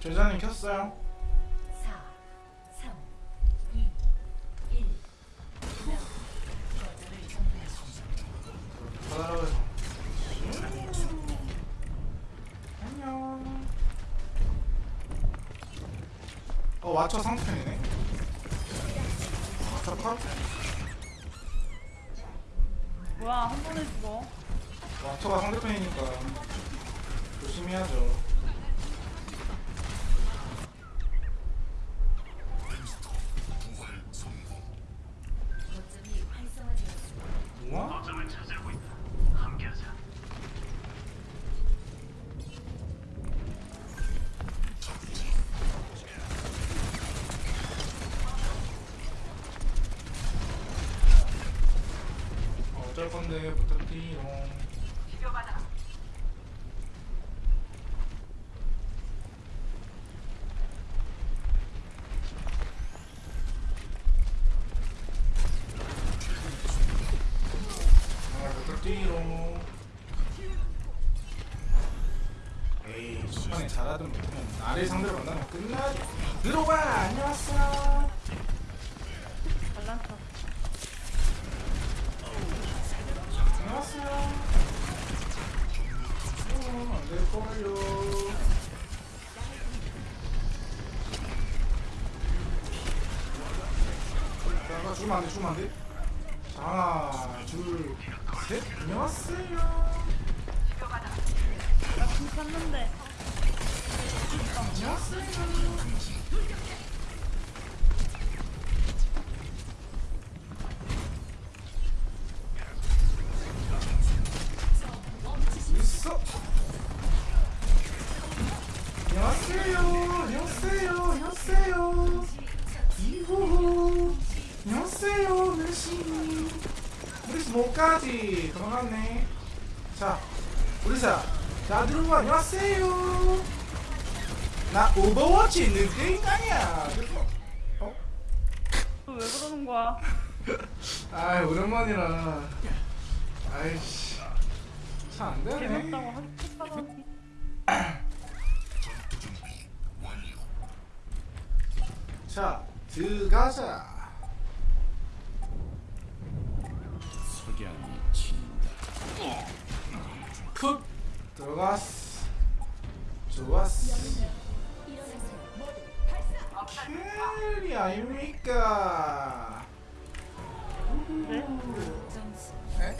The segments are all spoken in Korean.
제자님 켰어요 4, 3, 2, 1. 거점을 점령하십시오. 받아라고 해서 안녕 어 와쳐 상편 어, 어쩔 건데 부탁드리용 아 부탁드리용 에이 초반에 잘하든 못하면 아래 상대를 만나면 끝나지. 들어와 안녕하세요 잘난 척 안녕하세요 어, 안될걸요 잠깐 죽으 목까지. 들어갔네. 자 우리사 자 들어와 안녕하세요. 나 오버워치 있는 게 인간이야. 어? 너왜 그러는 거야? 아이 오랜만이라. 아이씨. 안되네. 재밌다고 하겠다더니 자 들어가자 풋 들어갔어 좋았어 캐리 아닙니까 네? 점수 에?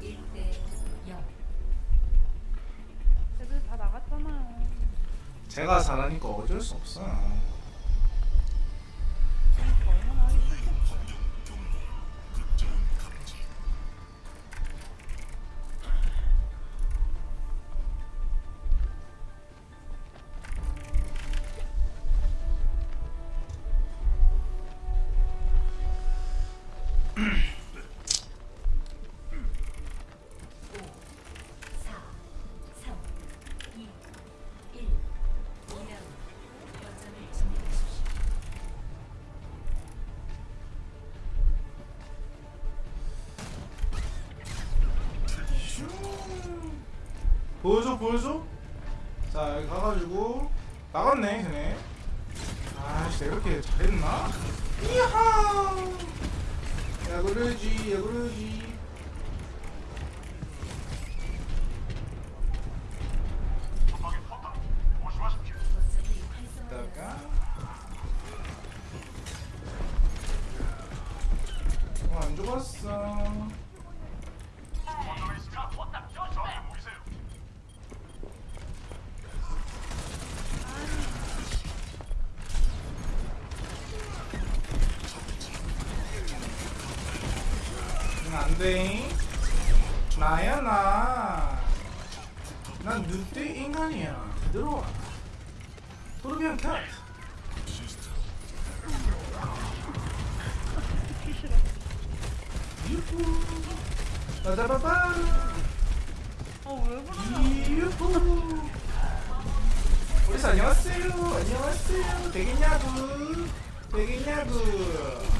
1대 0. 애들 다 나갔잖아요 제가 잘하니까 어쩔 수 없어 안돼. 나야 나난 늑대 인간이야. 들어와. 토르비언 캣 유후. 빠자바바. 그러냐 유후. 우리 안녕하세요. 안녕하세요. 되겠냐고. 되겠냐고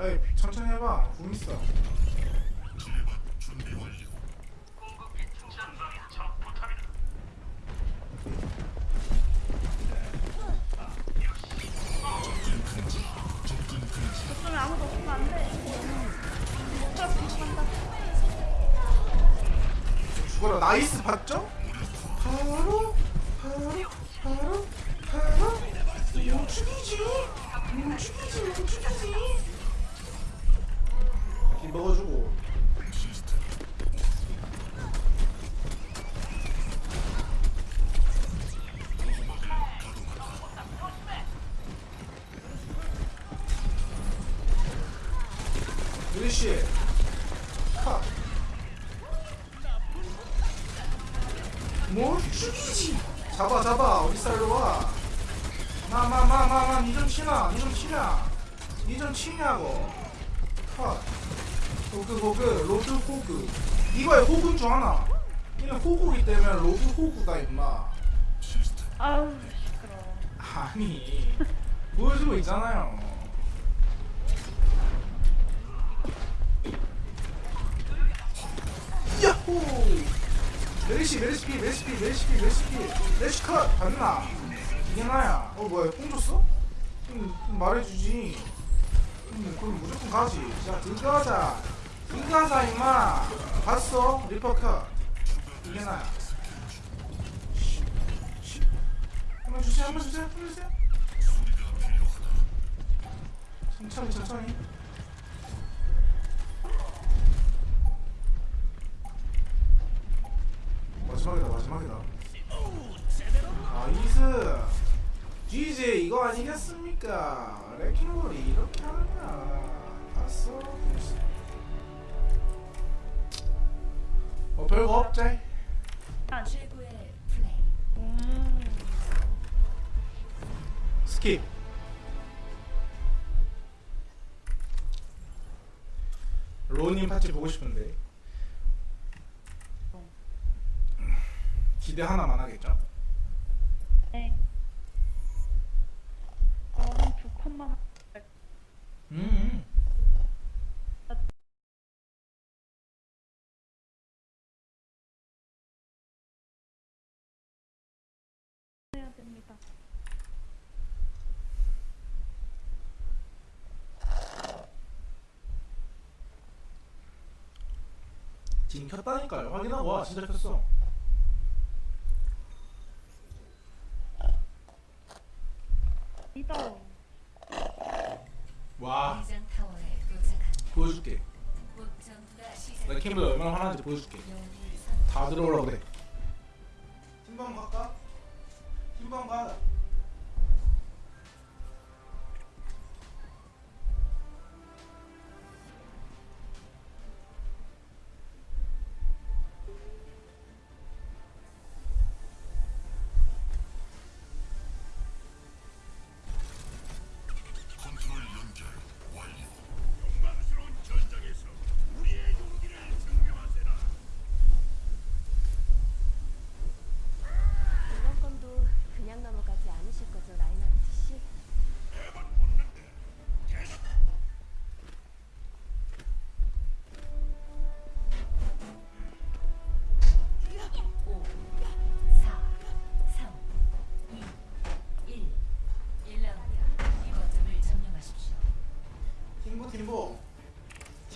빨리 천천히 해봐. 궁 있어 봤나 이게 나야. 어 뭐야 뽕 줬어? 음, 좀 말해주지. 음, 그럼 무조건 가지. 자 들어가자. 들어가자 임마. 봤어? 리퍼 컷. 이게 나야. 한번 주세요 한번 주세요 한번 주세요. 천천히 천천히. 마지막이다 마지막이다 nice GJ 이거 아니겠습니까 레킹볼이 이렇게 하느냐 봤어 뭐 별거 없지. 음. skip 로우님 파티 보고 싶은데 기대 하나만 하겠죠? 네. 저는 두 컷만 할게요. 음. 해야 됩니다. 지금 켰다니까요. 확인하고 와. 진짜 켰어. 리더. 와. 대장 타워에 도착한 보여줄게. 곧 나 캠블 얼마나 화나는지 보여줄게. 다 들어오라고 그래. 팀방 갈까? 팀방 가.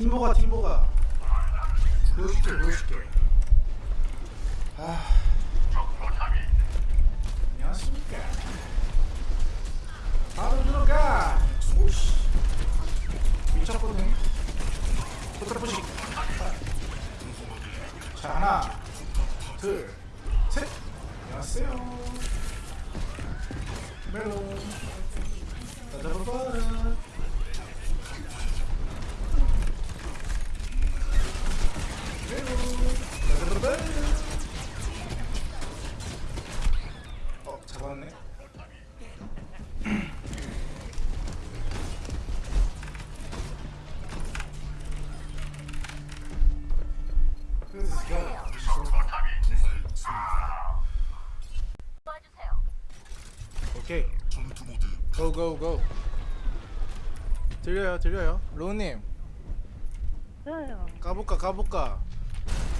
팀보가 팀보가. 보여줄게 보여줄게. 아. 안녕하십니까. 바로 들어가. 오씨. 미쳤거든 포트라포식 자 하나 둘셋. 안녕하세요. 멜론 따다바바라 고고고 들려요 들려요. 로우님. 그래요. 가볼까 가볼까?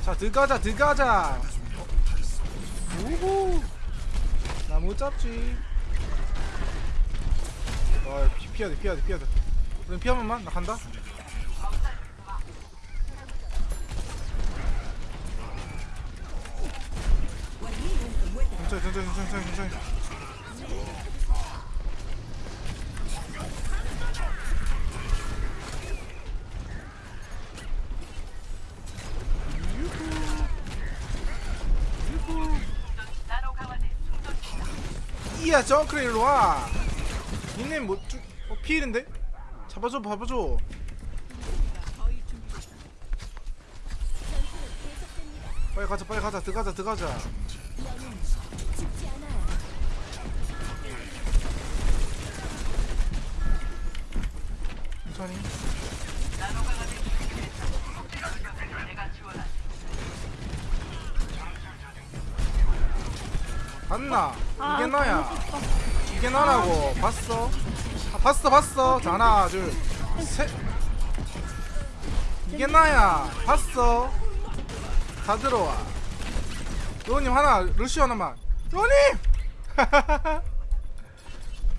자 들어가자 들어가자. 우후 나 못 잡지. 어 피, 피해야 돼 피해야 돼 피해야 돼 우린 피하면만? 나 간다. 천천히 천천히 천천히 천천히 이야 정크레 일로와. 니네 뭐 쭉, 어, 피일인데? 잡아줘 잡아줘. 빨리 가자 빨리 가자. 들어가자 들어가자 봤어? 아, 봤어 봤어. 자 하나 둘셋. 이게 나야. 봤어. 다 들어와. 로우님 하나 루시 하나만. 로우님!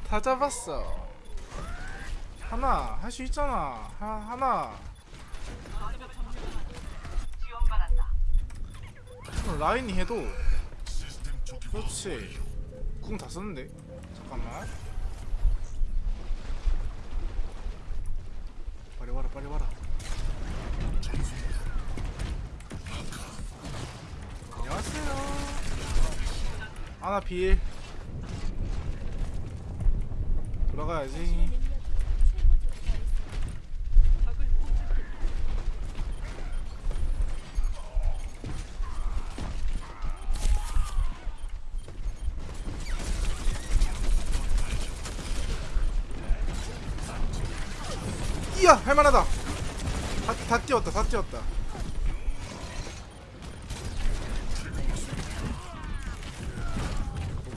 다 잡았어. 하나 할 수 있잖아. 하, 하나. 그럼 라인이 해도. 그렇지. 궁 다 썼는데? 잠깐만 빨리 와라 빨리 와라. 안녕하세요. 아나 필 돌아가야지 이야 할만하다. 다, 다 뛰었다 다 뛰었다.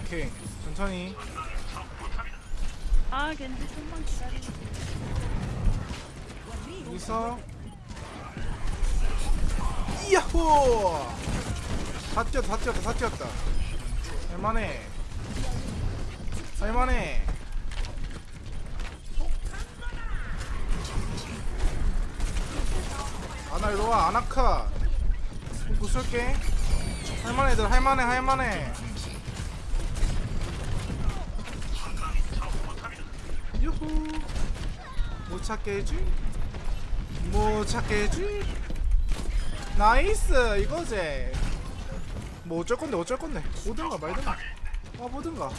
오케이 천천히. 아, 겐지 좀만 기다리고. 여기서. 이야호! 다 뛰었다 다 뛰었다 다 뛰었다. 할만해. 할만해 아나 일로와 아나카. 부술게. 할만해 들. 할만해 할만해. 유후. 못 찾게 해지 못 찾게 해지 나이스 이거지. 뭐 어쩔 건데 어쩔 건데. 오든가 말든가. 아 뭐든가.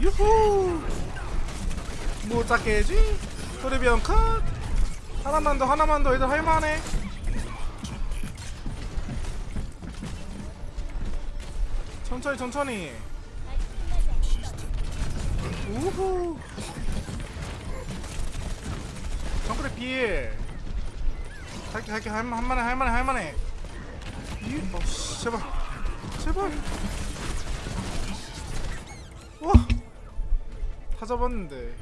유후. 못 찾게 해지 토르비언 컷 하나만 더 하나만 더. 애들 할만해. 천천히 천천히. 우후. 정글의 필 할게 할게. 할만 할만해 할만해 할만해. 이 어 씨 제발. 제발. 와다 잡았는데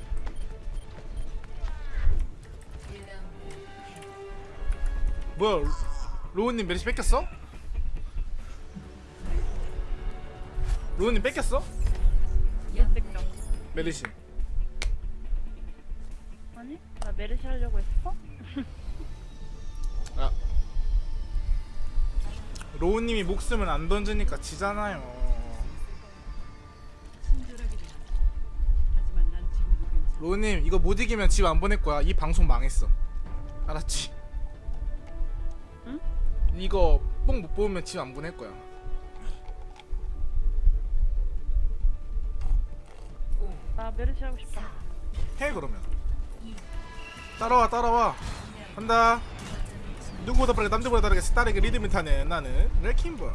뭐야 로우님 메리시 뺏겼어? 로우님 뺏겼어? 몇 득점? 메르시 아니? 나나 메르시 하려고 했어? 아. 로우님이 목숨을 안 던지니까 지잖아요. 로우님 이거 못 이기면 집 안 보낼 거야. 이 방송 망했어. 알았지? 응? 이거 뽕 못 뽑으면 집 안 보낼 거야. 나 메르시 하고 싶어. 해 그러면. 따라와 따라와. 간다. 누구보다 빠르게 남들보다 다르게 스타르게 리듬을 타는 나는 레킹볼.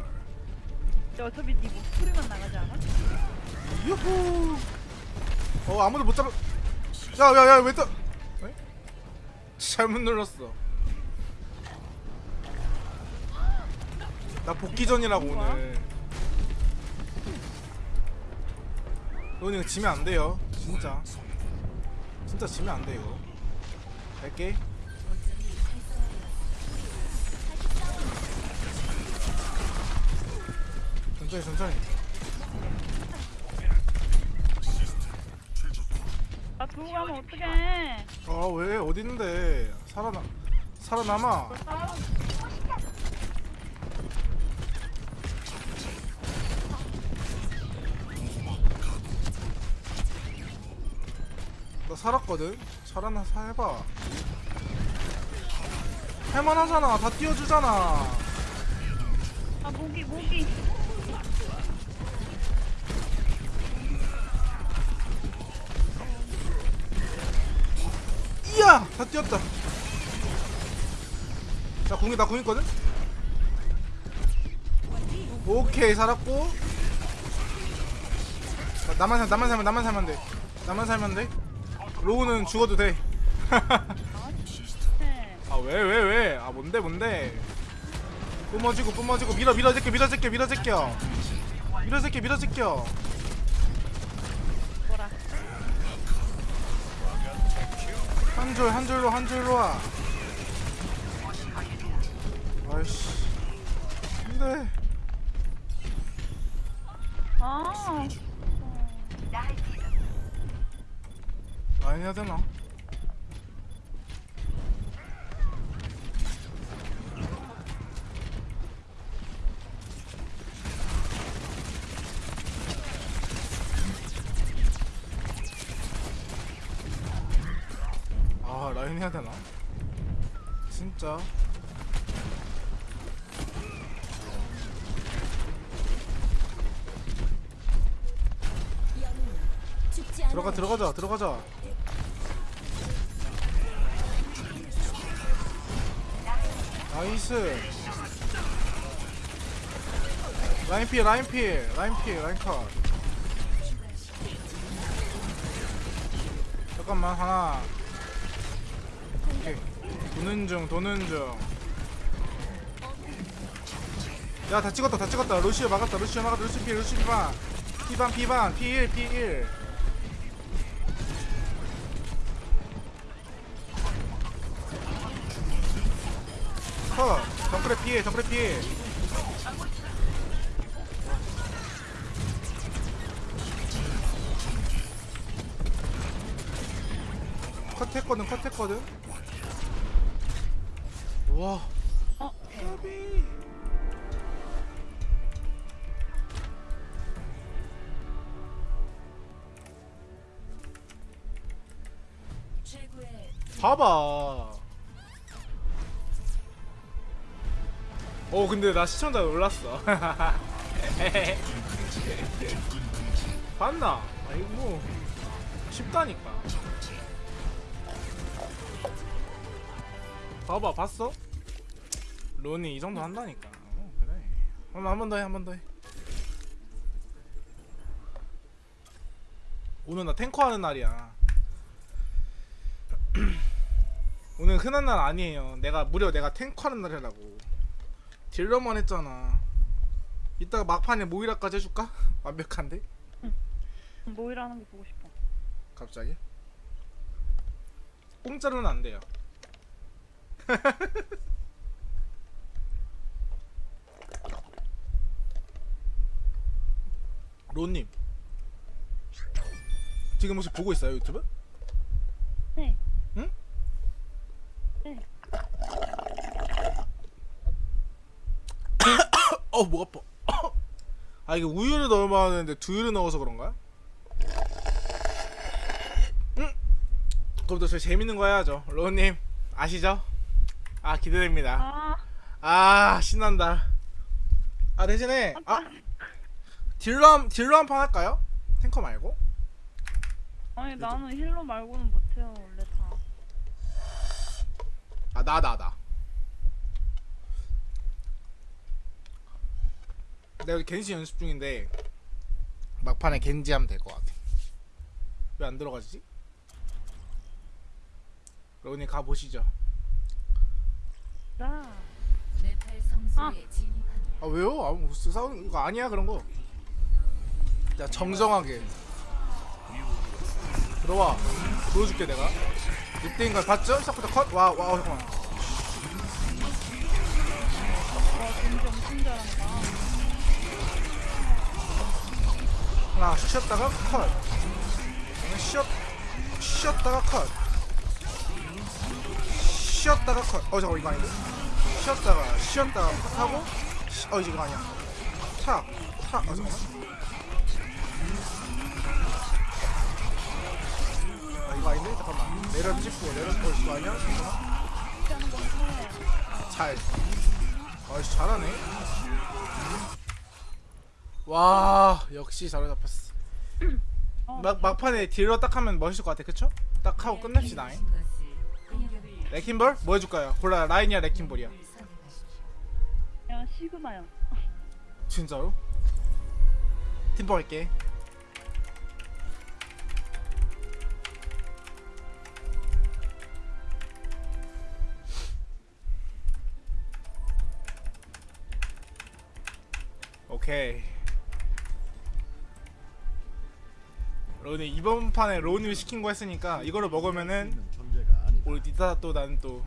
어차피 네 목소리만 나가지 않아? 유후. 어 아무도 못 잡아. 야야야 왜 또? 에? 잘못 눌렀어. 나 복귀 전이라고 오늘. 오늘 이거 지면 안 돼요. 진짜. 진짜 지면 안돼 이거. 갈게. 천천히 천천히. 나 두고 가면 어떡해. 아왜 어디 있는데 살아나 살아남아 나 살았거든. 살아나 살봐. 할만하잖아. 다 띄워주잖아. 아, 모기, 모기. 이야! 다 뛰었다. 자 궁이 나 궁있거든? 오케이 살았고. 자, 나만 살 나만 살면 나만 살면 돼. 나만 살면 돼 로우는 죽어도 돼 네. 아왜 왜 왜? 아 뭔데 뭔데? 뿜어지고 뿜어지고 밀어 밀어 제껴 밀어 제껴 밀어 제껴 밀어 제껴 밀어 제껴. 한 줄 한 줄로 한 줄로 와. 아이씨. 안돼. 아. 라인 해야 되나? 아 라인 해야 되나? 진짜 들어가 들어가자 들어가자 나이스. 라인 피 라인 피 라인 피 라인 컷. 잠깐만 하나. 오케이. 도는 중 도는 중야 다 찍었다 다 찍었다. 루시오 막았다 루시오 막았다. 루시오 피 루시오 피반. 피방 피방 피1 피1 정글에 피해 정글에 피해. 컷했거든 컷했거든. 우와. 어, 봐봐 어 근데 나 시청자 놀랐어. 봤나? 아이고 뭐 쉽다니까. 봐봐 봤어? 론이 이 정도 한다니까. 어, 그래. 한번 더 해 한 번 더 해. 오늘 나 탱커 하는 날이야. 오늘 흔한 날 아니에요. 내가 무려 내가 탱커 하는 날이라고 딜러만 했잖아 이따가 막판에 모이라까지 해줄까? 완벽한데? 모이라 하는 거 보고 싶어. 갑자기? 공짜로는 안 돼요. 론님 지금 혹시 보고 있어요 유튜브? 네. 어, 목 아파. 아, 이게 우유를 넣어야 되는데 두유를 넣어서 그런가? 음. 그럼부터 저 재밌는 거 해야죠. 로우님, 아시죠? 아, 기대됩니다. 아, 아, 신난다. 아, 대신에, 아, 딜러, 한- 딜러 한 판 할까요? 탱커 말고? 아니 나는 힐러 말고는 못해요 원래 다. 아, 나, 나, 나. 내가 겐지 연습 중인데 막판에 겐지 하면 될 것 같아. 왜 안 들어가지? 로우님 가 보시죠. 나. 네팔 성소에 진입합니다. 아 왜요? 아무 무슨 싸우는 거 아니야 그런 거. 야 정정하게 들어와 보여줄게 내가. 이때인 걸 봤죠? 시작부터 컷. 와, 와, 어, 잠깐만. 와 엄청 잘한다. 하나 쉬었다가 컷. 쉬었 쉬었다가 컷. 쉬었다가 컷. 어 잠깐 이거 아닌데? 쉬었다가 쉬었다가 컷하고 쉬- 어 이거 아니야. 탁, 탁. 어 잠깐만. 아 이거 아닌데? 잠깐만. 내려 찍고 내려 어 이거 아니야? 잠깐만. 이렇게 하는 건데. 잘. 아씨 잘하네. 와 역시 잘 잡혔어. 어, 막 막판에 딜러 딱 하면 멋있을 것 같아, 그쵸? 딱 하고 끝냅시다. 잉. 공격을 레킨볼 뭐 해줄까요? 골라 라인이야 레킨볼이야. 그냥 시그마요. 진짜로? 팀버 할게. 오케이. 로니 이번 판에 로니를 시킨 거 했으니까 이거를 먹으면은 우리 니타 또 나는 또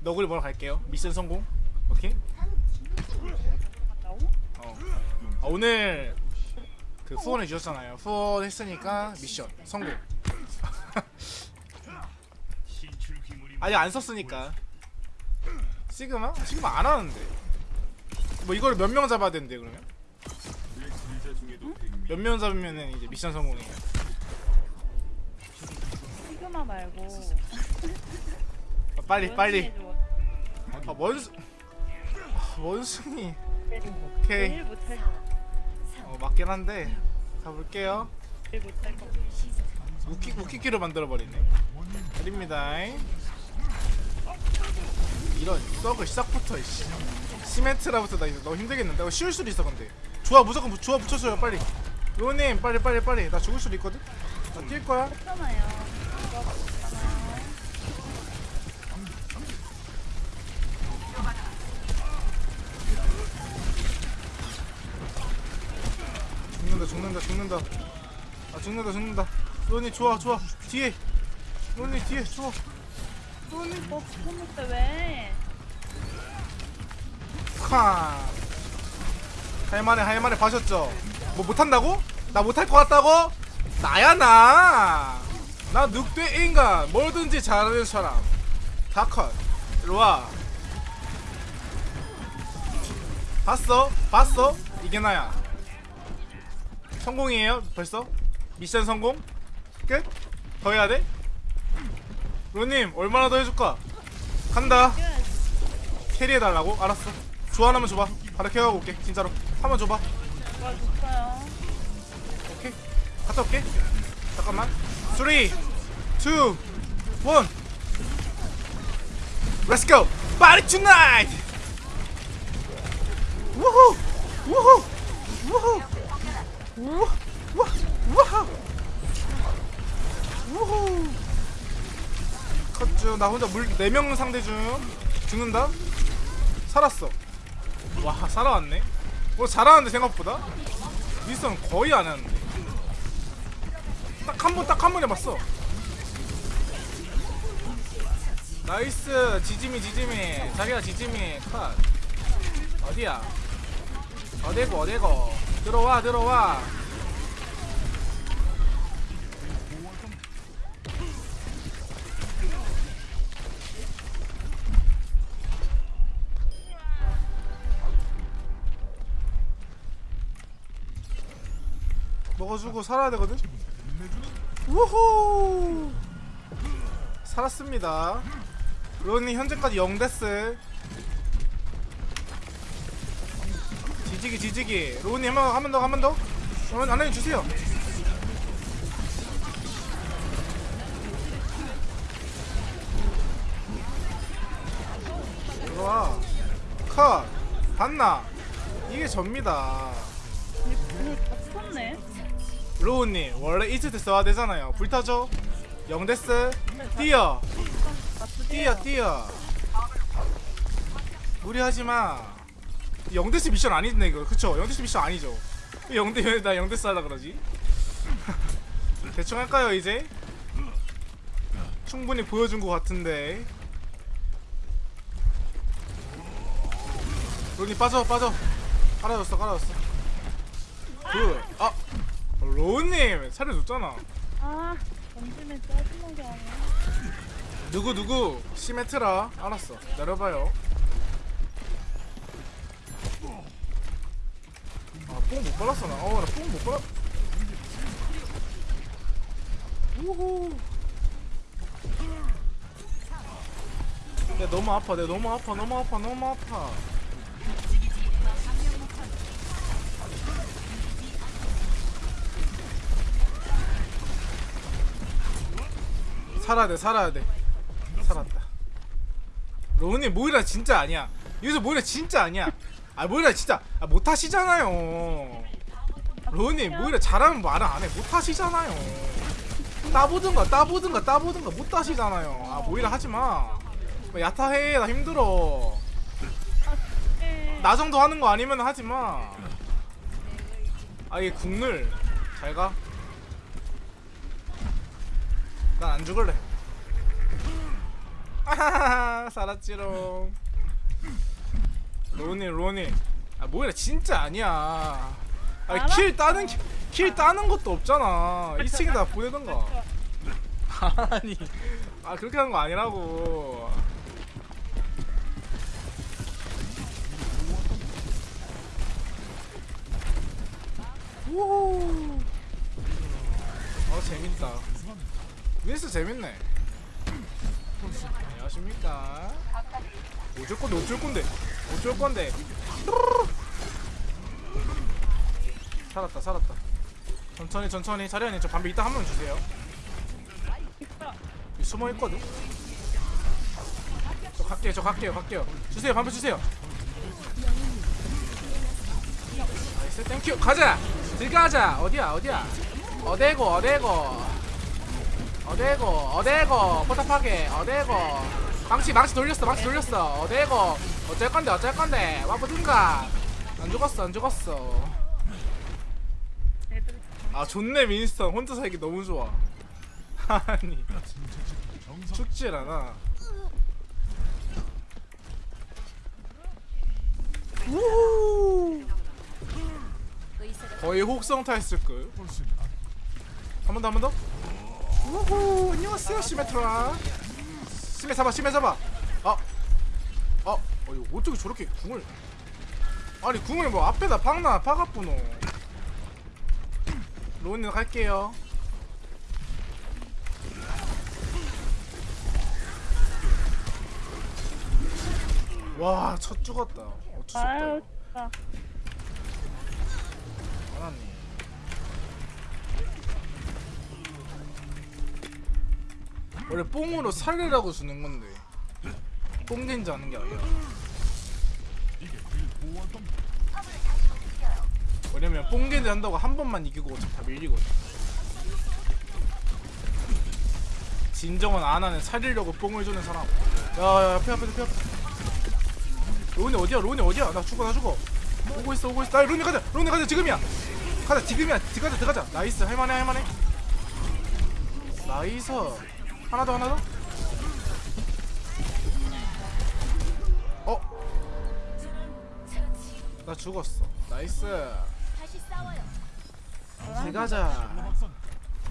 너구리 먹으러 갈게요. 미션 성공. 오케이? 어. 아, 오늘 그 후원해 주셨잖아요. 후원 했으니까 미션 성공. 아직 안 썼으니까. 시그마? 시그마 안 하는데. 뭐 이거를 몇 명 잡아야 되는데 그러면? 몇 명 잡으면은 이제 미션 성공이에요. 말고. 아, 빨리 빨리. 해줘. 아 원수. 아, 원숭이. 일 오케이. 어 맞긴 한데 가볼게요. 우키 우키키로 만들어 버리네. 드립니다. 이런 썩을 시작부터 이씨. 시멘트라부터 나 이제 너무 힘들겠는데. 어, 쉬울 수도 있어 근데. 조합 무조건 부- 조합 붙여줘요 빨리. 로님 빨리 빨리 빨리. 나 죽을 수도 있거든. 나 뛸 거야. 있잖아. 죽는다 죽는다 죽는다. 아 죽는다 죽는다. 로니 좋아 좋아. 뒤에. 로니 뒤에 좋아. 로니 너 붙었는데 왜? 카. 할만해 할만해 봐셨죠? 뭐 못한다고? 나 못할 것 같다고? 나야 나. 나 늑대 인간 뭐든지 잘하는 사람. 다컷. 일로와. 봤어? 봤어? 이게 나야. 성공이에요 벌써? 미션 성공? 끝? 더 해야 돼? 로님 얼마나 더 해줄까? 간다. 캐리해달라고? 알았어 좋아 하나만 줘봐 바로 캐가고 올게 진짜로 한 번 줘봐 와 줬어요. 오케이 갔다 올게 잠깐만 3 2 1 Let's go. Party tonight. 우후 우후 우후 우후 우후 우후 컷중 나 혼자 물 4명 상대 중. 죽는다? 살았어. 와 살아왔네. 뭐 잘하는데 생각보다? 미스는 거의 안 하는데 딱 한 번 딱 한 번 해봤어. nice 지지미 지지미. 자기야 지지미. 컷. 어디야? 어디고 어디고. 들어와 들어와. 먹어주고 살아야 되거든? 우후! 살았습니다. 로니 현재까지 0데스 지지기 지지기. 로니 한번 한번더 한 번더. 안해 주세요. 들어와 컷. 봤나. 이게 접니다. 근데 그거 다 썼네. 로우님 원래 때 써야 되잖아요. 불타죠? 영데스? 뛰어. 뛰어 뛰어. 무리하지마. 영데스 미션 아니네 이거. 그쵸? 영데스 미션 아니죠? 왜 영데 왜나 영데스 하려 그러지? 대충 할까요 이제? 충분히 보여준 것 같은데. 로니 빠져 빠져. 깔아줬어 깔아줬어. 굿아 로우님 차려줬잖아. 아, 던지면 짜증나게 하네. 누구 누구? 시메트라. 알았어. 내려봐요. 아뽕 못 발랐어 나어나뽕 못 발랐 우후. 야 너무 아파 내 너무 아파 너무 아파 너무 아파 살아야 돼 살아야 돼. 살았다. 로우님 모이라 진짜 아니야. 여기서 모이라 진짜 아니야. 아 모이라 진짜 아, 못하시잖아요. 로우님 모이라 잘하면 말을 안해. 못하시잖아요. 따보든가 따보든가 따보든가 못하시잖아요. 아 모이라 하지마. 야타해 나 힘들어. 에, 나 정도 하는 거 아니면 하지마. 아얘 국물 잘가 난 안 죽을래. 아하하 살았지롱. 로니 로니. 아 뭐야 진짜 아니야. 아니 kill 따는 게- kill 따는 것도 없잖아. 2층에다 보내던가. 아니. 아 그렇게 하는 거 아니라고. 우후. 어 재밌다 윈스 재밌네. 안녕하십니까. 어쩔 건데 어쩔 건데 어쩔 건데. 살았다 살았다. 천천히 천천히. 자리아님 저 반비 이따 한 번 주세요. 여기 숨어 있거든? 저 갈게요 저 갈게요 갈게요. 주세요 반비 주세요. nice thank you. 가자! 들어가자! 어디야 어디야? 어데고 어데고 어데고 어데고 포탑하게 어데고. 망치 망치 돌렸어 망치 돌렸어. 어데고. 어쩔 건데 어쩔 건데. 와보든가. 안 죽었어 안 죽었어. 아 좋네 윈스턴 혼자 살기 너무 좋아. 아니 죽질 않아. 거의 혹성 타 했을 걸. 한 번 더, 한 번 더. 우후, 안녕하세요, 시메트라. 시메 잡아, 시메 잡아. 아, 아, 어, 이거 어떻게 저렇게 궁을? 아니 궁을 뭐 앞에다 박나 박아뿌노. 로운님 갈게요. 와, 첫 죽었다. 어쩔 수 없다. 원래 뽕으로 살리라고 주는 건데 뽕겐지 하는 게 아니야. 왜냐면 뽕겐지 한다고 한 번만 이기고 어차피 다 밀리거든. 진정은 안 하는 살리려고 뽕을 주는 사람. 야야 앞에 앞에 앞에. 로니 어디야? 로니 어디야? 나 죽어 나 죽어. 오고 있어 오고 있어. 나 로니 가자. 로니 가자 지금이야. 가자 지금이야. 들어가자 들어가자. nice 할만해 할만해. nice. 하나 더 하나 더. 어? 나 죽었어. nice. 들어가자.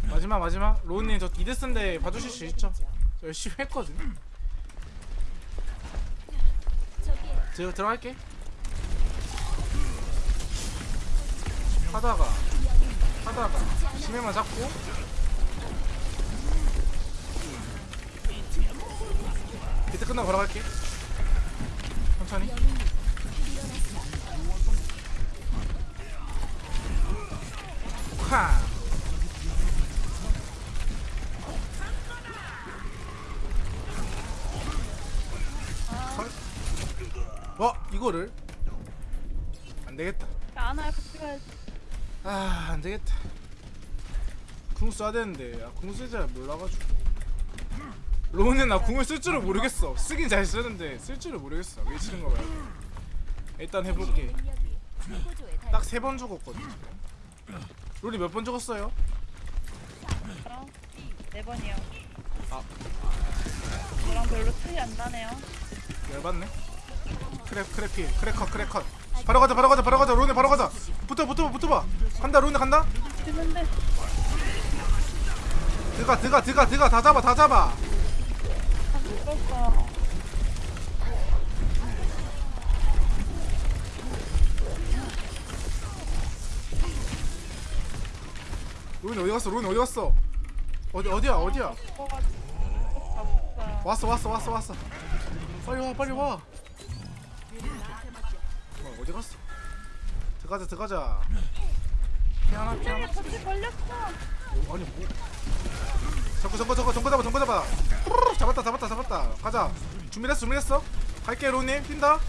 마지막 마지막. 로우님 저 2death인데 봐주실 수 있죠? 저 열심히 했거든. 들어 들어갈게. 하다가 하다가 심해만 잡고 비트 끝나고 걸어갈게. 천천히. 쾅 헐. 어 이거를? 안 되겠다. 안아요 같이 가야지. 아 안되겠다. 궁 써야 되는데. 아, 궁쓸줄 몰라가지고 로는 나 궁을 쓸 줄을 모르겠어. 쓰긴 잘 쓰는데 쓸 줄을 모르겠어. 왜 치는 거 말고 일단 해볼게. 딱 세 번 죽었거든 지금. 롤이 몇 번 죽었어요? 네 번이요. 아. 저랑 별로 차이 안 나네요. 열받네. 크랩 크랩필 크랩컷 크랩컷 바로 가자 바로 가자 바로 가자. 로네 바로 가자. 붙어 붙어 붙어봐. 간다 로네 간다. 했는데. 들어가 들어가 들어가 들어가. 다 잡아 다 잡아 로네 어디 갔어? 로네 어디 갔어? 어디 어디야? 어디야? 왔어 왔어 왔어 왔어. 빨리 와 빨리 와. 어, 어디 갔어? 들어가자 들어가자. 피하나 죽었어 같이 걸렸어 어, 아니 뭐. 정거 정거 정거 정거 잡아 정거 잡아. 잡았다 잡았다 잡았다. 가자. 준비됐어 준비됐어? 갈게 로님. 뛴다.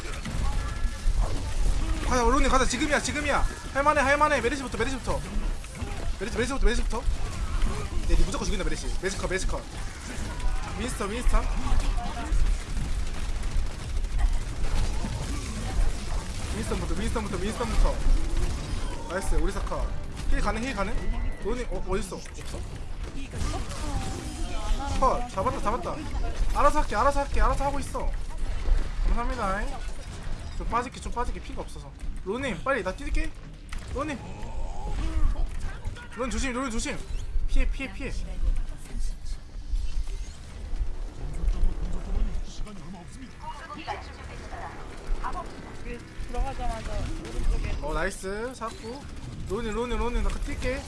가자 로님 가자. 지금이야 지금이야. 할만해 할만해. 메르시부터 메르시부터. 메르시 메르시부터 메르시부터. 네, 네 무조건 죽인다 메르시. 메르시 컷 메르시 컷 윈스턴 윈스턴. 윈스턴부터 윈스턴부터 윈스턴부터. nice 우리 사카 heal 가능 heal 가능? 로님 어 어딨어? 컷 잡았다 잡았다. 알아서 할게 알아서 할게 알아서 하고 있어. 감사합니다 좀 빠질게 좀 빠질게. 피가 없어서. 로님 빨리 나 뛰게. 로님. 론 조심 론 조심. 피해 피해 피해. 그어 nice. 잡고 로니 로니 로니 나 뛸게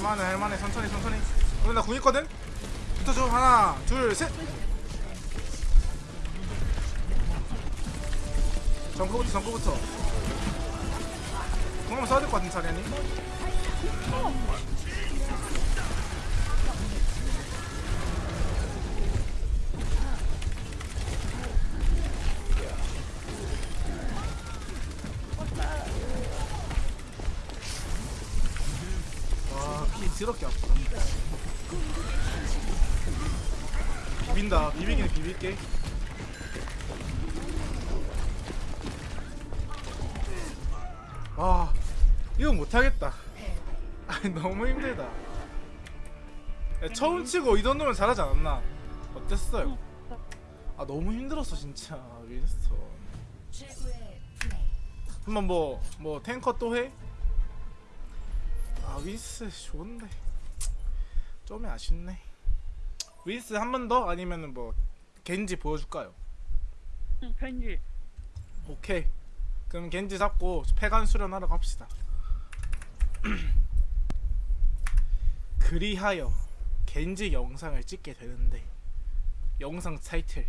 할만해 할만해. 천천히 천천히. 로니 나궁 있거든? 붙어줘. 하나 둘셋. 정크부터 정크부터 궁 한번 써야 될 것 같은 자리 아니? 게. 와 이거 못하겠다. 아니 너무 힘들다. 야, 처음 치고 이 정도면 잘하지 않았나? 어땠어요? 아 너무 힘들었어 진짜. 윈스턴 한번 뭐 뭐 탱커 또 해? 아 윈스 좋은데. 좀 아쉽네. 윈스 한 번 더? 아니면은 뭐 겐지 보여줄까요? 응, 편지. 오케이. 그럼 겐지 잡고 폐관 수련하러 갑시다. 그리하여 겐지 영상을 찍게 되는데 영상 타이틀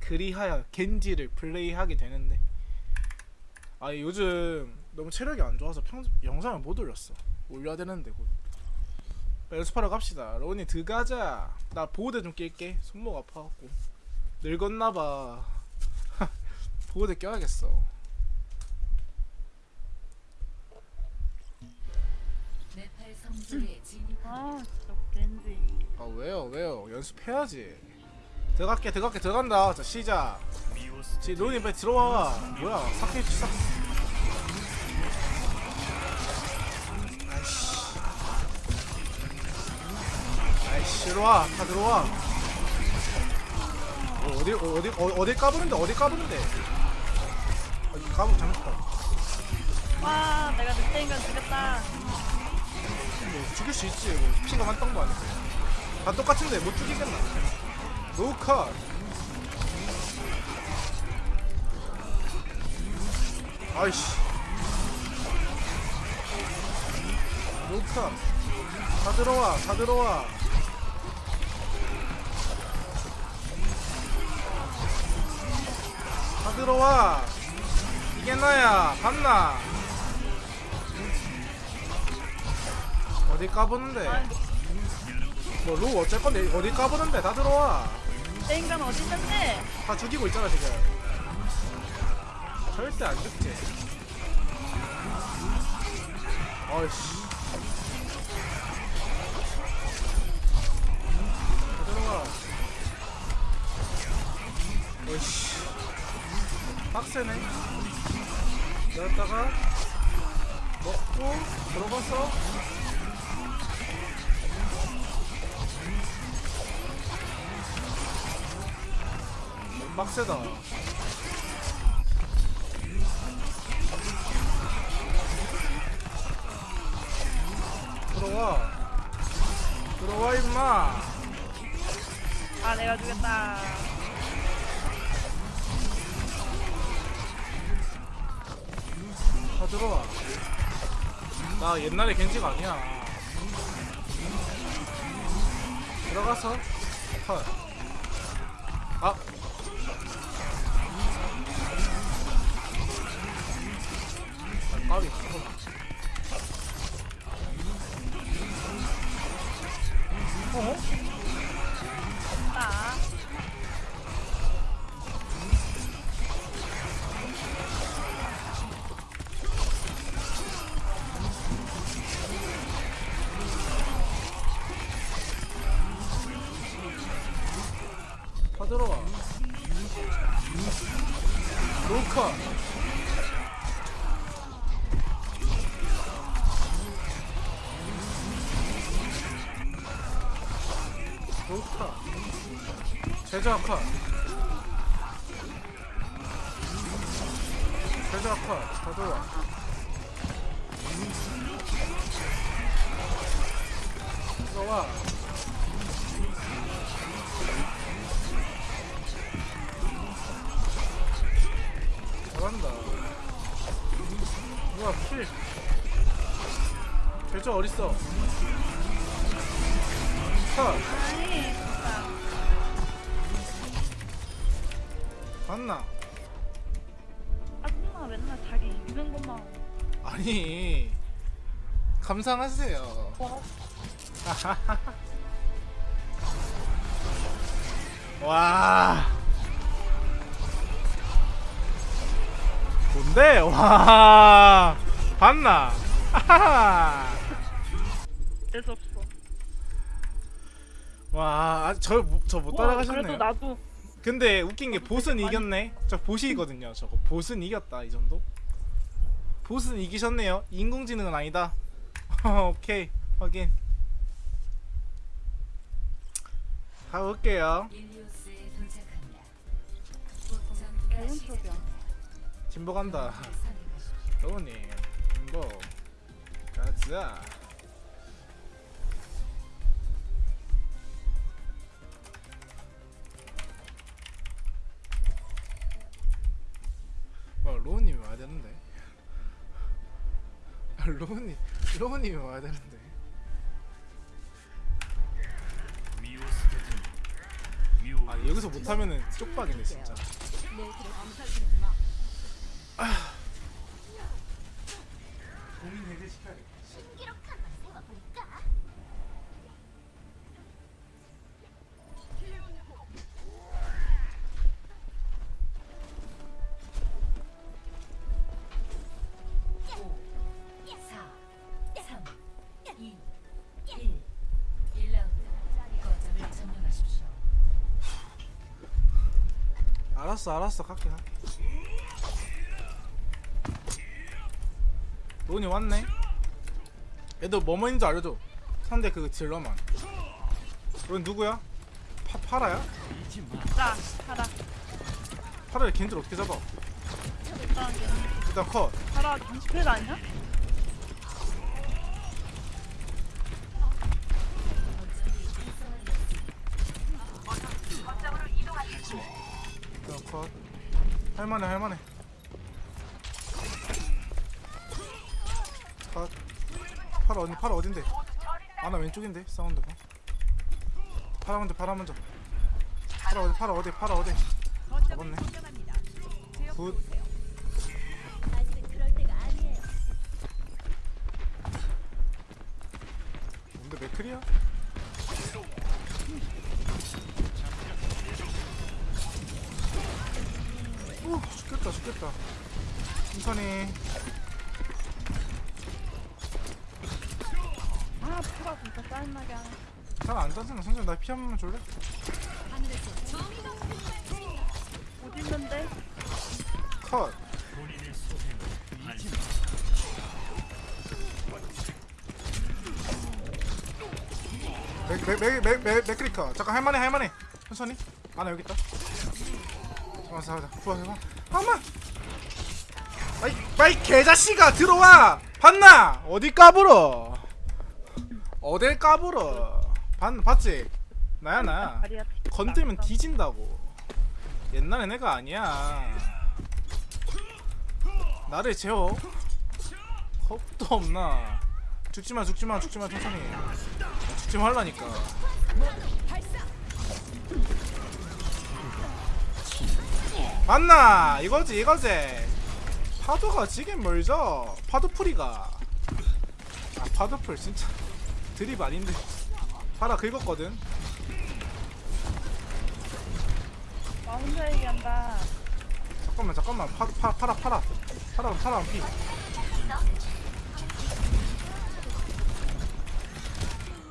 그리하여 겐지를 플레이하게 되는데. 아 요즘 너무 체력이 안 좋아서 평 영상을 못 올렸어. 올려야 되는데 곧. 연습하러 갑시다. 로니 들어가자. 나 보호대 좀 낄게. 손목 아파갖고 늙었나봐. 보호대 껴야겠어. 아 진짜 겐지. 아 왜요 왜요? 연습해야지. 들어갈게 들어갈게 들어간다. 자 시작. 지 로니 빨리 들어와. 뭐야 사케 싹 아이씨. 아이씨 들어와. 다 들어와 어, 어디 어, 어디 어, 어디 까부는데 어디 까부는데. 아, 까부 잘못했다. 와 내가 늑대인간 죽였다. 뭐 죽일 수 있지. 뭐 피가 한 땅도 아니고. 다 똑같은데 못 죽이겠나. 노컷. 아이씨. 루카 다 들어와 다 들어와 들어와. 이게 나야 봤나? 어디 까보는데? 뭐루 어쩔 건데? 어디 까보는데? 다 들어와. 내 인간 어디 있는데? 다 죽이고 있잖아 지금. 절대 안 죽지. 어이씨. 다 들어와. 어이씨 빡세네. 여기다가 먹고 들어가서 빡세다. 들어와. 들어와 임마. 아 내가 죽였다. 다 들어와 나 옛날에 겐지가 아니야 들어가서 컷 아. 아 까비 잠깐만 어? 제자카 제자카 다 들어와 들어와 잘한다. 우와, 필. 결정 어딨어? 감상하세요. 와. 와. 뭔데? 와. 봤나? 될수 없어. 와, 아, 저, 저못 와, 따라가셨네요. 그래도 나도 근데 웃긴 게 보스는 이겼네. 저 보시거든요. 저거 보스는 이겼다 이 정도. 보스는 이기셨네요. 인공지능은 아니다. 오케이 확인. 가볼게요. 진보 간다. 로우님 진보 가자. 로우님 로우님이 와야 되는데. 아 여기서 못하면은 쪽박이네 진짜. 고민 해결시켜야겠다. 알았어 알았어 갈게 갈게 로운이 왔네 얘도 뭐뭐인지 알려줘 상대 그 딜러만 로운 누구야? 파, 파라야? 자 하라. 파라를 겐지를 어떻게 잡아? 일단 컷 하라 정식회가 아니야? 할만해 할만해. 컷 파라 팔아 어디 팔아 어딘데? 아 나 왼쪽인데 사운드가. 팔아 먼저 팔아 먼저. 팔아 어디 팔아 어디 팔아 어디. 잡았네 줄래? 어디 있는데? 컷. 맥맥맥맥맥 맥크리커 잠깐 할만해 할만해. 천천히. 아나 여기 있다. 잠깐만 잠깐만 구하 해봐 잠깐만 마이 마이 개자식아 들어와! 봤나? 어디 까불어? 어딜 까불어? 봤 봤지 나야 나 다리야 건들면 뒤진다고. 옛날에 내가 아니야. 나를 재워. 겁도 없나. 죽지마 죽지마 죽지마 천천히. 죽지 말라니까. 맞나? 이거지 이거지. 파도가 지금 멀죠? 파도풀이가. 아 파도풀 진짜 드립 아닌데. 팔아 긁었거든 나 혼자 얘기한다. 잠깐만 잠깐만. 파, 파, 팔아 팔아. 팔아 팔아 피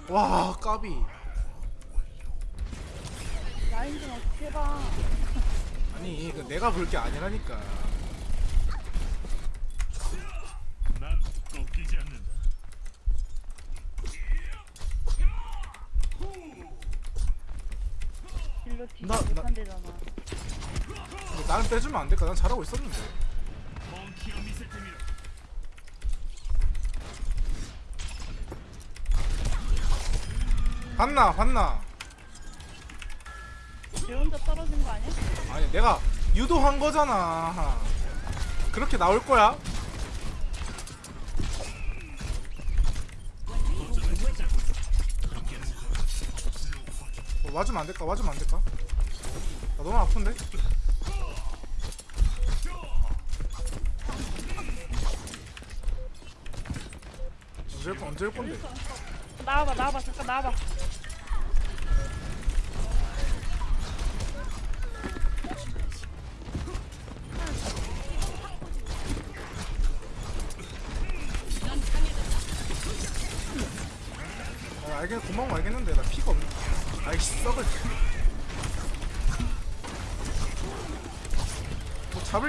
와, 까비. 라인 좀 어떻게 봐. 아니, 그 내가 볼 게 아니라니까. 난 꺾이지 않는다. 딜로 뒤지 나- 나- 못한대잖아 근데 나는 빼주면 안 될까? 난 잘하고 있었는데. 봤나, 봤나? 쟤 혼자 떨어진 거 아니야? 아니, 내가 유도한 거잖아. 그렇게 나올 거야? 어, 와주면 안 될까? 와주면 안 될까? 나 너무 아픈데? 언제 언제 올 건데? 나와봐 나와봐 잠깐 나와봐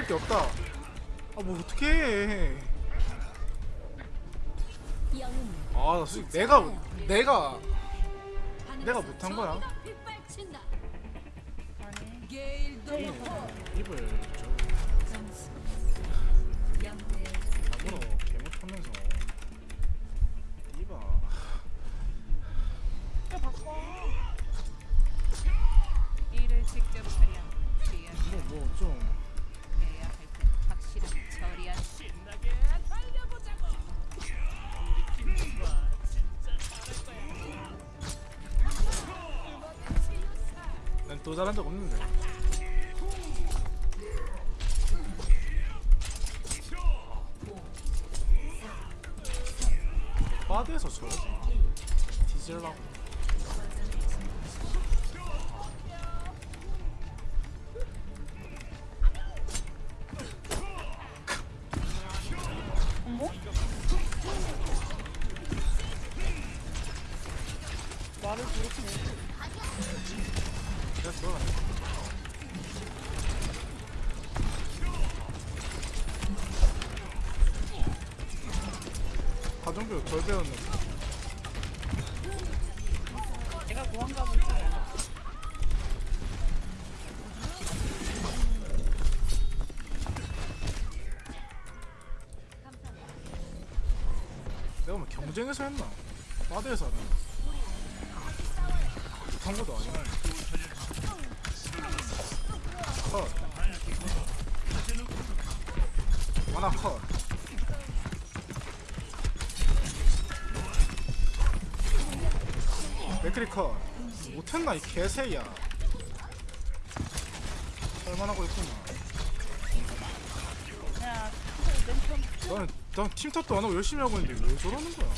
게 없다. 아 뭐 어떻게 해? 영웅 아, 나 솔직히 내가 내가 내가 못한 거야. 입을 좀 점수 영대 나무로 개못 하면서 이봐. 또 바꿔 일을 직접 처리한 뒤에 뭐뭐좀 잘한 적 덜 배웠는데. 내가 고한 가고 있어 내가 뭐 경쟁에서 했나? 바드에서 하나? 맥크리커. 못했나 이 개새야. 할만하고 있구나 야 멘트 나는 난 팀탑도 안 하고 열심히 하고 있는데 왜 저러는 거야?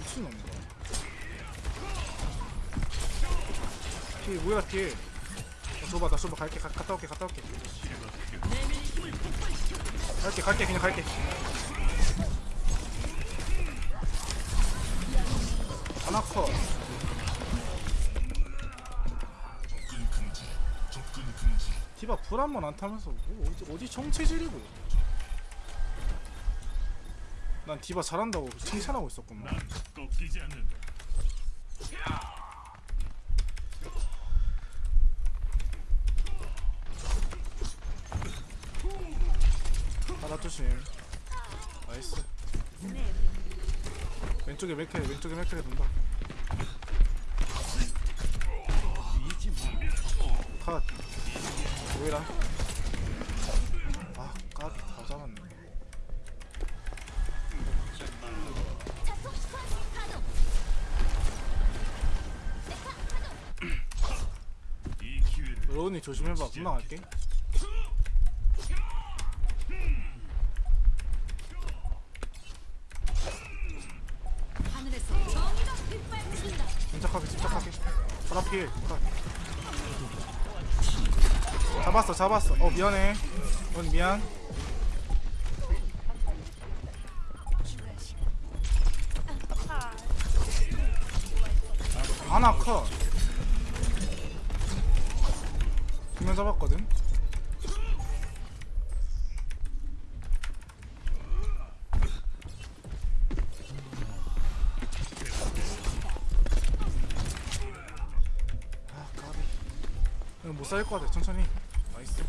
미친놈이다. 뒤에 뭐야 뒤에? 어, 줘봐 나 줘봐. 갈게. 가, 갔다 올게 갔다 올게. 갈게 갈게. 그냥 갈게 하나 컷 디바 불 한 번 안 타면서 뭐 어디, 어디 정체질이고. 난 디바 잘한다고 칭찬하고 있었구만. 하나 조심. 나이스. 왼쪽에 맥크리 왼쪽에 맥크리 돈다 조심해봐. 금방 갈게. 하늘에서 정의가 빗발친다. 침착하게 침착하게. 파라필 컷 잡았어 잡았어. 어 미안해. 넌 미안 못 살릴 것 같아 천천히. 나이스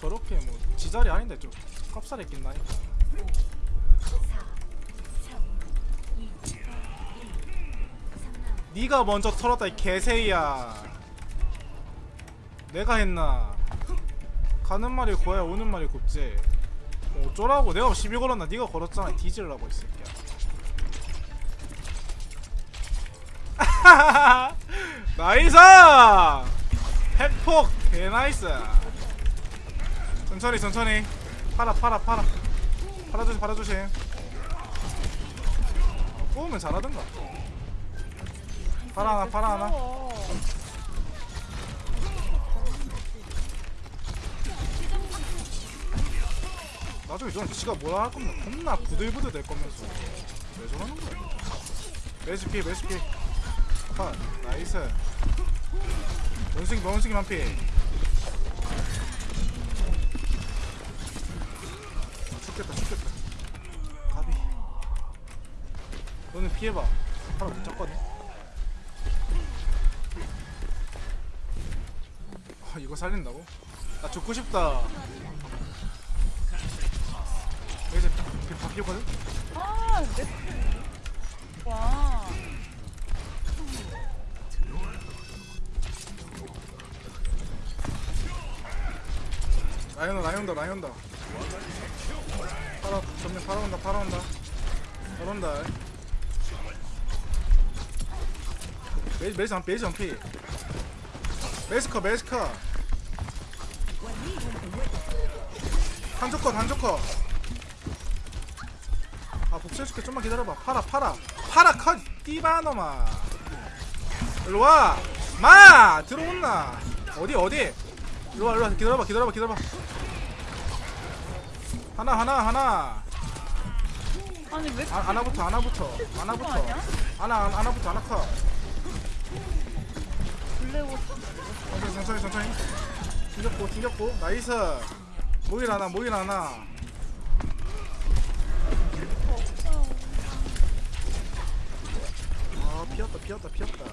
저렇게 뭐 지자리 아닌데 좀 깝살이 낀다니까. 3라운드. 네가 먼저 털었다 이 개새야. 내가 했나? 가는 말이 고야 오는 말이 곱지. 뭐 어쩌라고? 내가 시비 걸었나? 네가 걸었잖아 뒤질라고 이 새끼야. nice! 핵폭! 개nice 천천히 천천히. 파라 파라 파라. 파라 조심 파라 조심. 뽑으면 잘하던가. 파라 하나 파라 하나. 나중에 저는 지가 뭐라 할 겁니다 겁나 부들부들 될 거면서. 왜 저러는 거야? 레시피 레시피. 컷 나이스. 원숭이 원숭이 만피 아, 죽겠다 죽겠다 가비 너는 피해봐 바로 못 잡거든 아 이거 살린다고? 나 죽고 싶다 이제 바뀌었거든? 아 내. 와. 라이 온다 라이 온다 라이 온다 팔아 전면 팔아온다 팔아온다 팔아온다 메, 메이지 안 메이지 안피. 메스커 메스커 한조컷 한조컷 아 복수해줄게. 좀만 기다려봐. 팔아 팔아. 팔아 컷 띠바놈아 일로와. 마! 들어온나. 어디 어디? 일로와 일로와. 기다려봐 기다려봐 기다려봐. 하나 하나 하나. 아니 왜 아, 하나부터 하나부터 하나부터. 하나- 하나부터 하나 컷 천천히 천천히. 튕겼고 튕겼고. 나이스. 모일 하나 모일 하나. 아 피었다 피었다 피었다.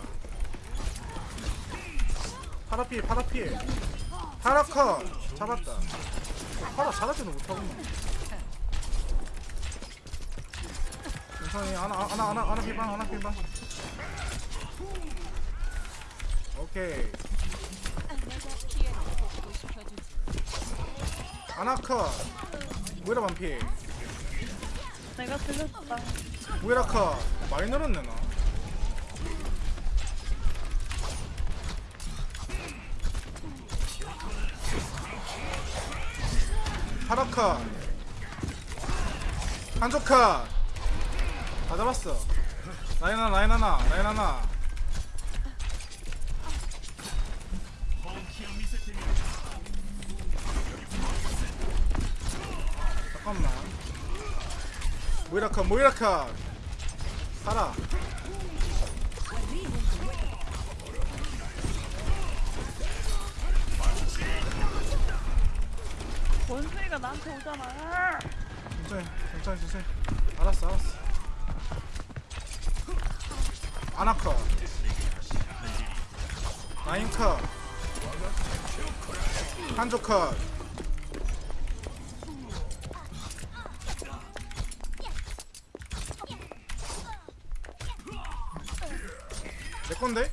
파라필 파라필. 파라커 잡았다. 파라 잘하지는 못하구만 천천히. 하나 하나 하나 하나 필방 하나 필방. 오케이 피해를 복구시켜주지. 아나카. 모이라 반피. 내가 들렸다. 모이라카. 많이 늘었네 나 파라카. 한조카. 다 잡았어. 라인 하나 라인 하나 라인 하나 모이라카 모이라카. 살아 원숭이가 나한테 오잖아. 천천히 천천히 천천히 알았어 알았어. 아나카. 나인카. 한조카 건데?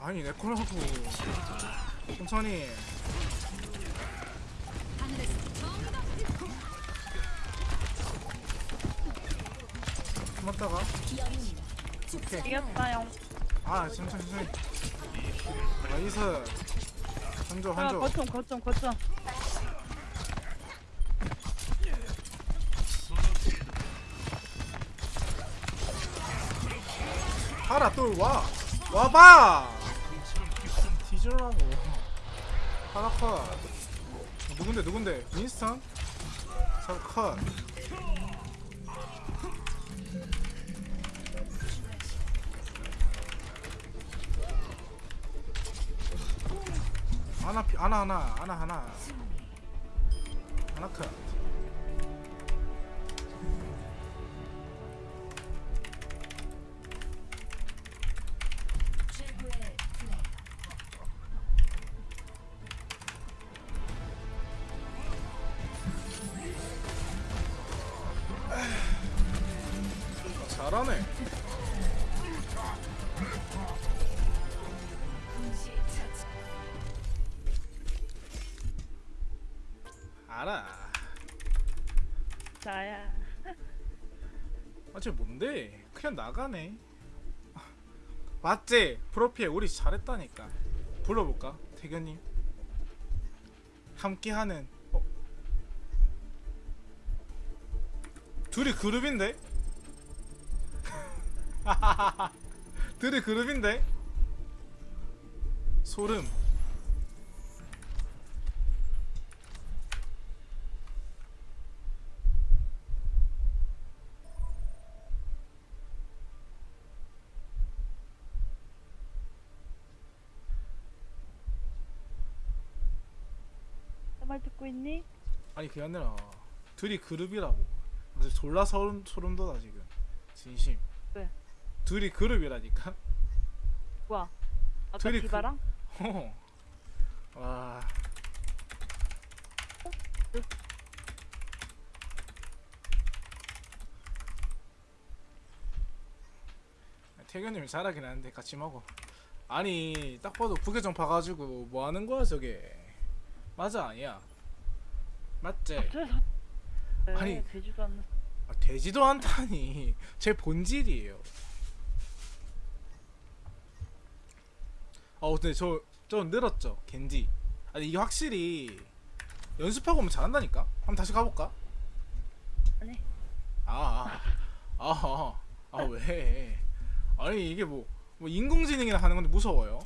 아니 내 거라고. 천천히. 고맙다가. 오케이. 이겼다요. 아 천천히 천천히. nice. 한조 야 한조. 거점 거점 거점 하라 또와. 와봐. 뒤질라고 하라카 누군데 누군데? 윈스턴? 사컷. 하나 피- 하나 하나 하나 하나 하나 나가네. 맞지? 프로필 우리 잘했다니까. 불러볼까? 태견님. 함께하는. 어? 둘이 그룹인데? 둘이 그룹인데? 소름. 내 말 듣고 있니? 아니 그게 아니라 둘이 그룹이라고. 근데 졸라 소름, 소름 돋아 지금. 진심. 왜? 둘이 그룹이라니까? 뭐야 아까 둘이 그- 디바랑? 어. 와. 태견님이 잘하긴 하는데 같이 먹어. 아니 딱 봐도 부계정 봐가지고 뭐 하는 거야 저게? 맞아 아니야 맞지? 아니. 네, 되지도 않는 아, 되지도 않다니 제 본질이에요 어 근데 저 좀 늘었죠 겐지 아니 이게 확실히 연습하고 오면 잘한다니까 한번 다시 가볼까? 아니 아아아아왜 아니 이게 뭐, 뭐 인공지능이나 하는 건데 무서워요.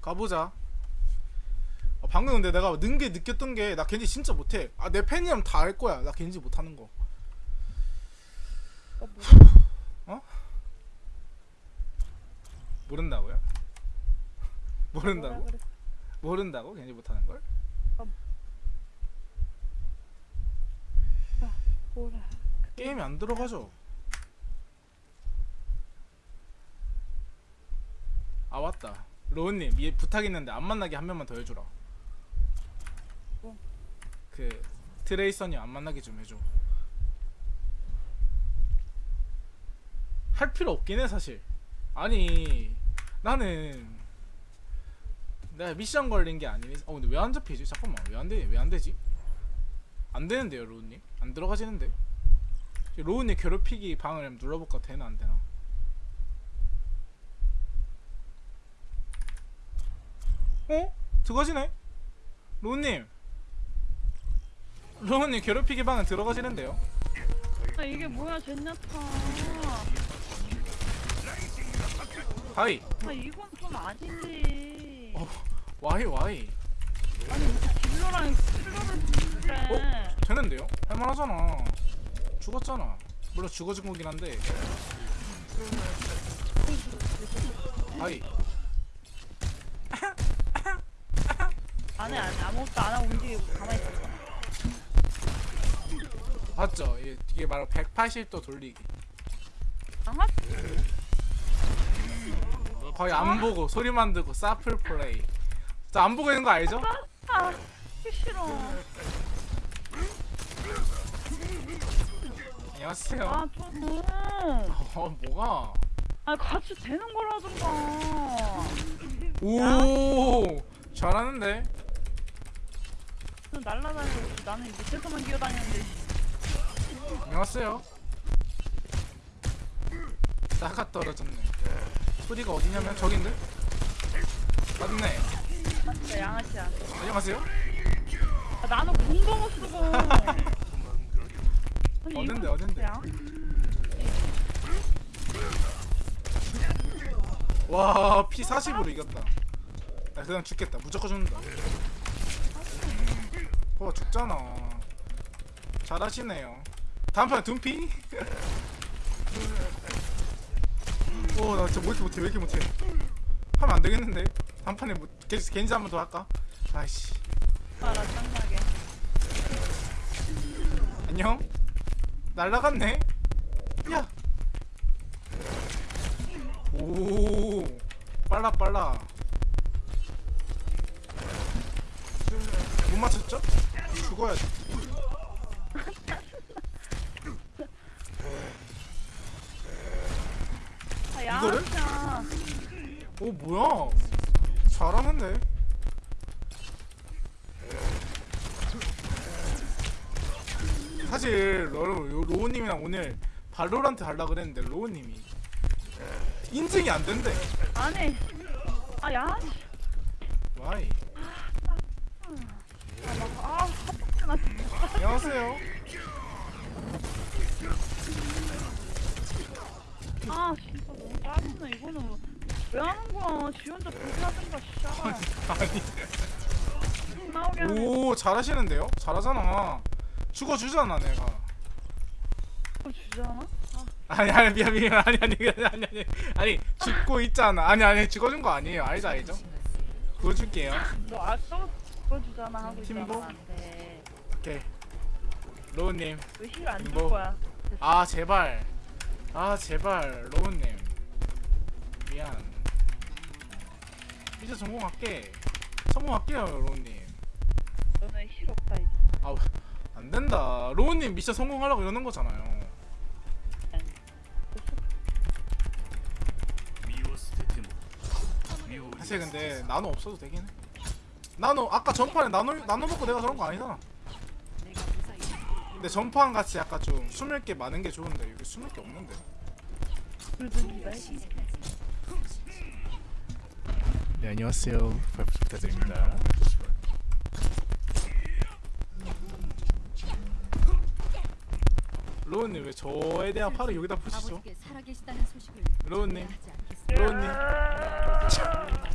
가보자. 아, 방금 근데 내가 는게 느꼈던 게 나 겐지 진짜 못해. 아 내 팬이라면 다할 거야. 나 겐지 못하는 거. 어, 뭐야? 모른다고요? 모른다고? 모른다고? 겐지 못하는 걸? 뭐라? 게임이 안 들어가죠. 아 맞다. 로운님 얘 부탁 있는데 안 만나게 한 명만 더 해주라. 뭐? 그 트레이서님 안 만나게 좀 해줘. 할 필요 없긴 해 사실. 아니 나는 내가 미션 걸린 게 아니니. 어 근데 왜 안 잡히지? 잠깐만 왜안 돼? 왜안 되지? 안 되는데요 로운님? 안 들어가지는데? 로운님 괴롭히기 방을 눌러볼까 되나 안 되나? 어? 들어가지네? 로운님 로운님 괴롭히기 방은 들어가지는데요? 아 이게 뭐야 젠야타. 하이 아 이건 좀 아니지. 어. 와이 와이 아니 딜러랑 플러를 그래. 되는데요? 할만하잖아 죽었잖아 물론 죽어진 거긴 한데 하이 안해 안해 아무것도 안 하고 움직이고 가만히 있었어. 봤죠? 이게, 바로 180도 돌리기 강아? 거의 안 보고 소리만 듣고 사플 플레이 자안 보고 있는 거 알죠? 아, 싫어. 안녕하세요 아 좀. 어 뭐가 아 같이 되는 거라든가. 오 잘하는데 좀 날라다니고 나는 밑에서만 기어다니는데. 안녕하세요. 나가 떨어졌네. 소리가 어디냐면 저긴데? 맞네. 진짜 양아치야. 안녕하세요. 아, 나는 공동어. 쓰고. 아니, 어딘데, 이거 어딘데? 양? 와 P 40으로 이겼다. 나 그냥 죽겠다. 무조건 죽는다. 어 죽잖아. 잘하시네요 다음판 둠피 오나 진짜 뭐 이렇게 못해 왜 이렇게 못해 하면 안 되겠는데 다음판에 뭐 겐- 겐지 한 번 더 할까 아이씨 알아, 짱나게. 안녕 날라갔네 야 오, 빨라 빨라. 못 맞췄죠? 죽어야지. 이거를? 오 뭐야? 잘하는데. 사실 로, 로우님이랑 오늘 발로란트 하려 그랬는데 로우님이 인증이 안 된대. 아니. 아, 양아치. 와이. 아, 헛박스 나 진짜. 안녕하세요. 아, 진짜 너무 짜증나. 이거는 왜 하는 거야? 지 혼자 불편하든가, 씨발. 아니. 오 잘하시는데요? 잘하잖아. 죽어주잖아 내가. 이거 주잖아? 아니 아니 미안 미안 아니 아니 아니 아니 아니 아니 죽고 있잖아. 아니 아니 죽어준 거 아니에요. 알죠 알죠? 그거 줄게요. 너 아까 그거 주잖아 하고 팀보? 오케이. 로우님. 왜힐안줄? 거야? 아 제발. 아 제발 로우님. 미안. 이제 성공할게. 성공할게요 로우님. 너는 heal 없다, 이제. 아안 된다. 로우님 미션 성공하려고 이러는 거잖아요. 미오 사실 근데 나노 없어도 되긴 해. 나노 아까 전판에 나노 나노 먹고 내가 저런 거 아니잖아. 근데 전판 같이 약간 좀 숨을 게 많은 게 좋은데 여기 숨을 게 없는데. 네 안녕하세요. 발표 부탁드립니다. 로우님 왜 저에 대한 썰을 여기다 푸시죠? 로우님. 로우님.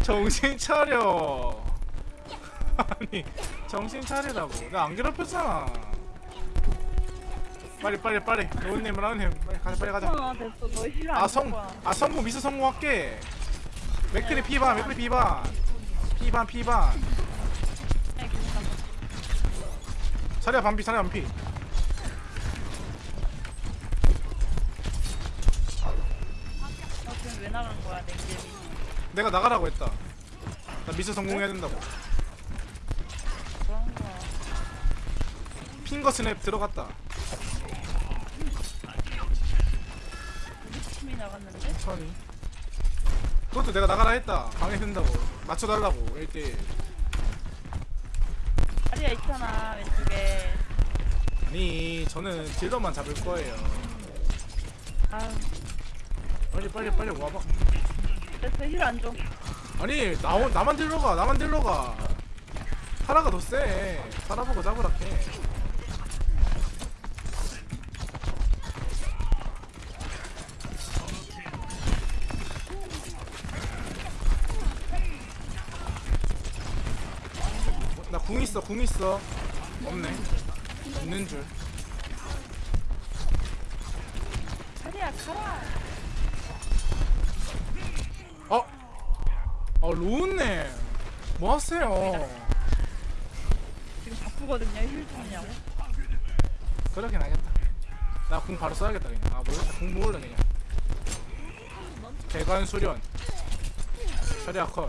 정신 차려. 아니 정신 차리라고. 나 안 괴롭혔잖아. 빨리 빨리 빨리. 로우님 라운님 빨리 가자 빨리 가자. 아 아성 거야. 아 성공 미션 성공할게 맥크리 피반 맥크리 피반. 피반 피반. 자리야 반피 자리야 반피. 내가 나가라고 했다. 나 미션 성공해야 된다고. finger snap 들어갔다. 우리 팀이 나갔는데? 천천히 그것도 내가 나가라 했다. 방해된다고. 맞춰달라고 1대1 다리야 있잖아 왼쪽에. 아니 저는 딜러만 잡을 거예요. 아유. 빨리 빨리 빨리 와봐. 됐어 힐안 줘. 아니 나, 나만 딜러가 나만 딜러가. 파라가 더세. 파라 보고 잡으라 해 나 궁 있어 궁 있어. 없네. 있는 줄. 다리야 가라. 어? 어 로운님 뭐 하세요? 지금 바쁘거든요 힐 좀냐고. 그러긴 하겠다. 나 궁 바로 써야겠다 그냥. 아 모르겠다 궁 모을래 그냥. 대관 수련. 자리야 컷.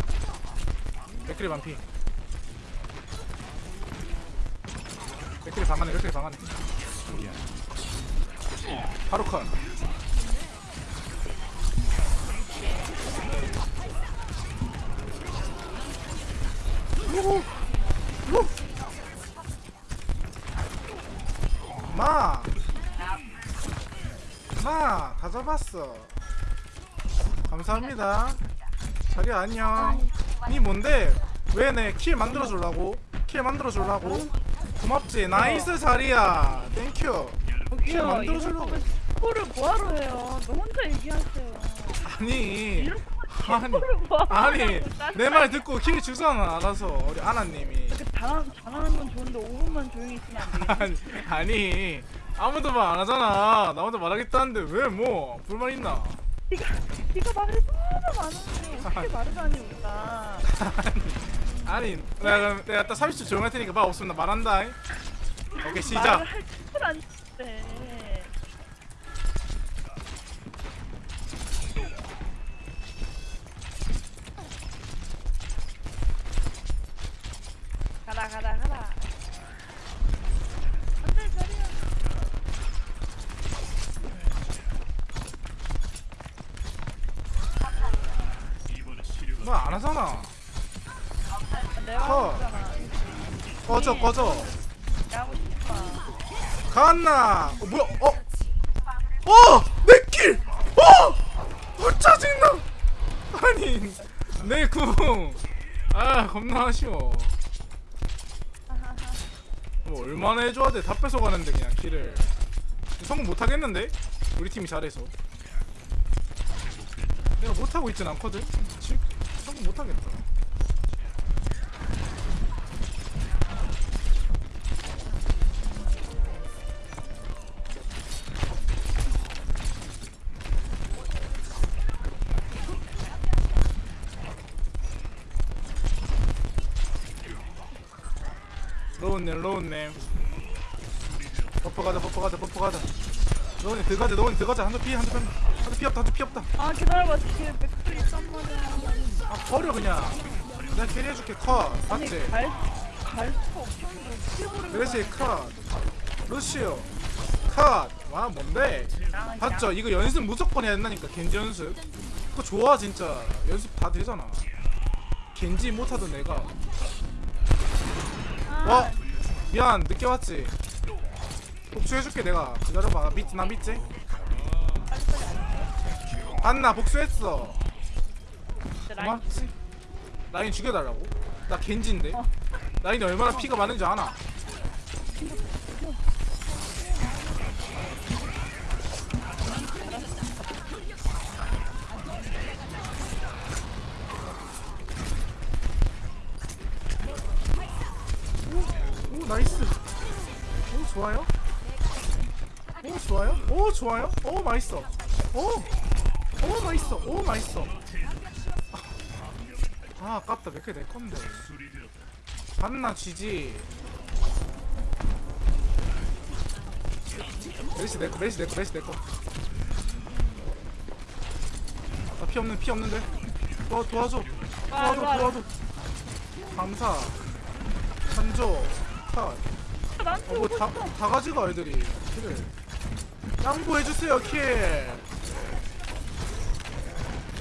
맥크리 반피 맥크리 방안에 맥크리 방안에 바로 컷. 마! 마! 다 잡았어. 감사합니다. 자리 안녕. 니 뭔데? 왜 내 kill 만들어 주려고? kill 만들어 주려고? 고맙지. nice 자리야. thank you. kill 만들어 주려고. 스코를 뭐하러 해요 너 혼자 얘기하세요 아니. 아니. 뭐하러 아니. 하냐고, 내말 듣고 kill 주잖아. 알아서. 우리 아나님이. 이렇게 잘하는, 잘하는 건 좋은데 5분만 조용히 있으면 안 돼? 아니, 아니. 아무도 말 안 하잖아. 나 혼자 말하겠다는데 왜 뭐? 불만 있나? 네가 네가 말을 너무 많은데 어떻게 말을 하니 우리가 아니 내가 그럼 내가 딱 30초 조용할 테니까 말 없으면 나 말한다. 오케이 시작. 말을 할줄안 돼. 가라 가라 가라. 안돼 자리야. 너안 하잖아 있잖아 꺼져 꺼져. 갔나? 어 뭐야? 어? 어! 내킬 어! 어 짜증나? 아니 내궁아 겁나 아쉬워. 뭐 얼마나 해줘야 돼? 다 뺏어가는데 그냥 킬을. 성공 못하겠는데? 우리 팀이 잘해서. 내가 못하고 있진 않거든? 지- 성공 못하겠다 로운님 로운님 버퍼 가자 버퍼 가자 버퍼 가자. 로운님 들어가자 로운님 들어가자. 한대 피 한대 피 한대 피 없다 한대 피 없다. 아 기다려봐. 뒤에 맥크리 있단 말이야. 아 버려 그냥. 내가 carry해줄게. 컷 맞지? 갈, 갈 수가 없었는데 어떻게 버려 그렇지 컷 루시오. 컷와 뭔데? 봤죠? 이거 연습 무조건 해야 된다니까 겐지 연습. 그거 좋아 진짜. 연습 다 되잖아. 겐지 못하던 내가. 어? 미안 늦게 왔지. 복수해줄게 내가. 기다려봐. 나 믿지 나 믿지? 안나 복수했어. 고맙지? 라인 죽여달라고? 나 겐지인데? 라인이 얼마나 피가 많은지 아나 좋아요? 오 맛있어. 오오 맛있어. 오 맛있어. 아 아깝다. 몇 개 내 건데? 봤나 쥐지. 메리시 내꺼 메리시 내꺼 메리시 내꺼 나피 없는 피 없는데. 도와 도와줘. 도와줘 와, 도와줘. 감사. 한조. 컷 나한테 어, 뭐 다, 다 가져가 애들이. 그래 양보해주세요 kill.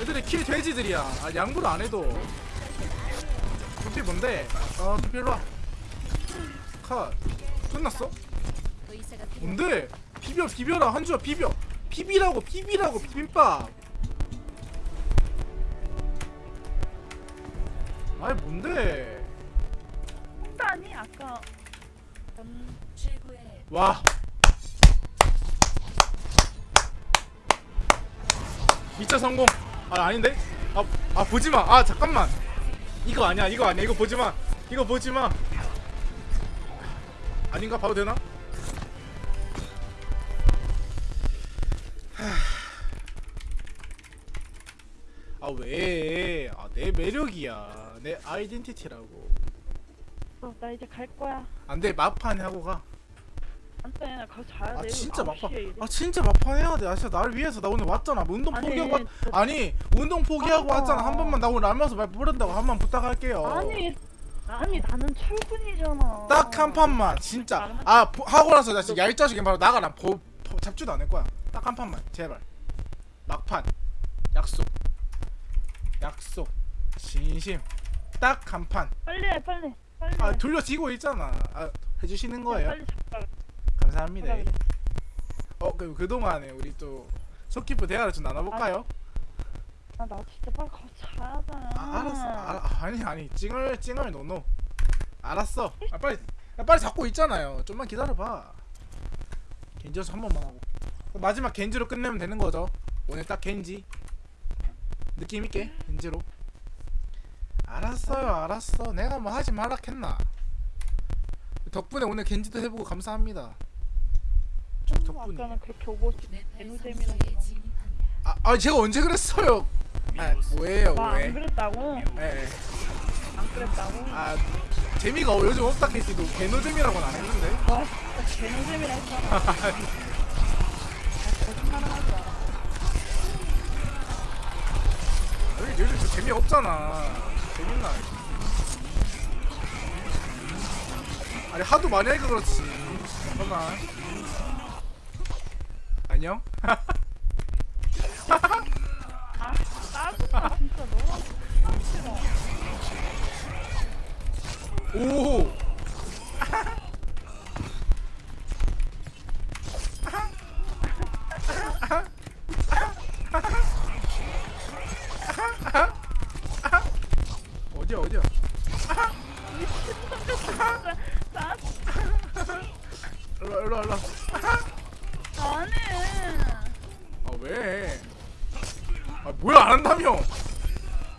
애들이 kill 돼지들이야. 아 양보를 안 해도. 두피 뭔데? 어 두피 일로와. 컷. 끝났어? 뭔데? 비벼 비벼라. 한조야 비벼. 비비라고 비비라고 비빔밥. 아이 뭔데? 홍단이 아까. 와. 미차 성공. 아 아닌데? 아, 아 보지 마. 아 잠깐만. 이거 아니야. 이거 아니야. 이거 보지 마. 이거 보지 마. 아닌가 봐도 되나? 하. 아 왜? 아 내 매력이야. 내 아이덴티티라고. 어, 나 이제 갈 거야 안돼 마판 하고 가. 안돼 나 가서 자야 아 돼 진짜 막판. 아 진짜 막판 해야 돼. 아 진짜 나를 위해서 나 오늘 왔잖아. 뭐 운동 아니, 포기하고 왔... 저- 아니 운동 포기하고 아. 왔잖아. 한 번만 나 오늘 알면서 말 부른다고 한 번 부탁할게요. 아니 아니 나는 출근이잖아 딱 한 판만 진짜. 아 포- 하고 나서 나 진짜 얄짜식이 바로 나가라. 보, 보, 잡지도 않을 거야. 딱 한 판만 제발. 막판 약속. 약속. 진심. 딱 한 판. 빨리 해 빨리 빨리 아 해. 돌려지고 있잖아. 아, 해주시는 거예요. 빨리 잡아 감사합니다. 그래, 그래. 어, 그 그동안에 우리 또 속기부 대화를 좀 나눠볼까요? 아, 나 진짜 빨리 가서 자야 돼 아, 알았어. 아, 아니 아니 찡얼 찡얼 노노. 알았어. 아, 빨리 야, 빨리 잡고 있잖아요. 좀만 기다려봐. 겐지여서 한 번만 하고. 마지막 겐지로 끝내면 되는 거죠. 오늘 딱 겐지. 느낌 있게 겐지로. 알았어요, 알았어. 내가 뭐 하지 말라 했나. 덕분에 오늘 겐지도 해보고 감사합니다. 덕분에. 아까는 그렇게 내 개노잼이라고 발상소에 진입합니다. 아, 아 제가 언제 그랬어요? 아, 뭐예요, 나안 왜? 그랬다고? 예. 예. 안 그랬다고? 아 재미가 요즘 없다 캐시도 개노잼이라고는 안 했는데 와 진짜 개노잼이라 했잖아 아, 거짓말을 하지 마라 여기 요즘 저 재미 없잖아 재밌나 아니 하도 많이 하니까 그렇지 잠깐만 안녕? 아 짜증나 오! 어디야 어디야? 일로 일로 일로 아니 아 왜? 아 뭐야 안 한다며?